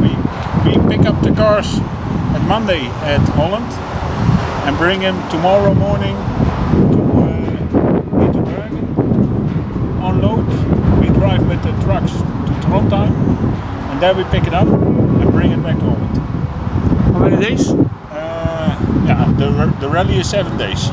We, we pick up the cars at Monday at Holland and bring them tomorrow morning to uh, Bergen. Unload. We drive with the trucks to Trondheim and there we pick it up and bring it back to Holland. How many days? Uh, yeah, the, the rally is seven days.